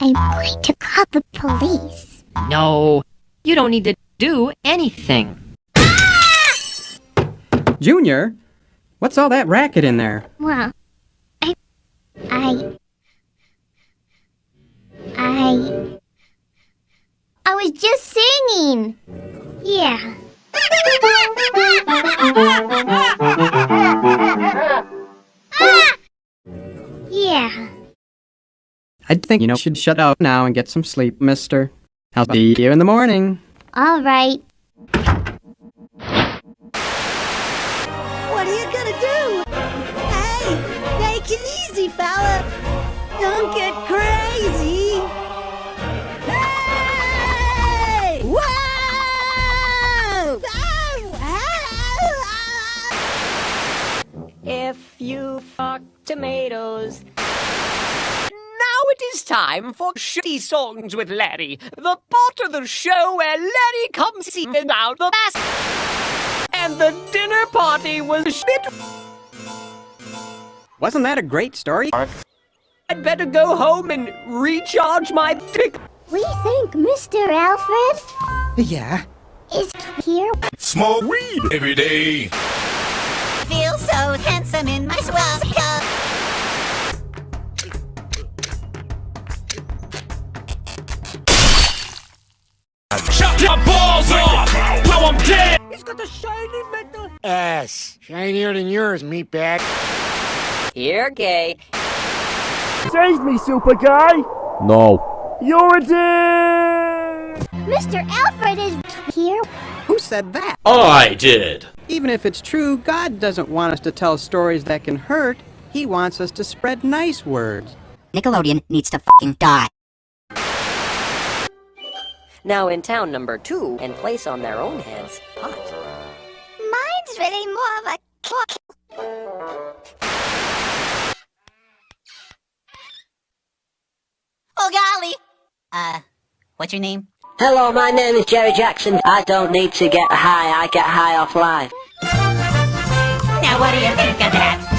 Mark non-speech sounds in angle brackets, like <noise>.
I'm going to call the police. No, you don't need to do anything. Junior, what's all that racket in there? Well, I. I. I. I was just singing. Yeah. <laughs> I think you know should shut up now and get some sleep, mister. I'll be here in the morning. All right. What are you gonna do? Hey, take it easy, fella. Don't get crazy. Hey! Whoa! If you fuck tomatoes. Now it is time for Shitty Songs with Larry, the part of the show where Larry comes in out the bass. And the dinner party was shit. Wasn't that a great story? I'd better go home and recharge my dick. We think Mr. Alfred Yeah. is here. Smoke weed every day. Feel so handsome in my swell Shut your balls off! Now I'm dead! He's got the shiny metal. Ass. Shinier than yours, meatbag. You're gay. Save me, super guy! No. You're a dick! Mr. Alfred is here. Who said that? I did. Even if it's true, God doesn't want us to tell stories that can hurt. He wants us to spread nice words. Nickelodeon needs to fucking die. Now in town number two, and place on their own heads, pot. Mine's really more of a cook. Oh golly. Uh, what's your name? Hello, my name is Jerry Jackson. I don't need to get high, I get high off life. Now what do you think of that?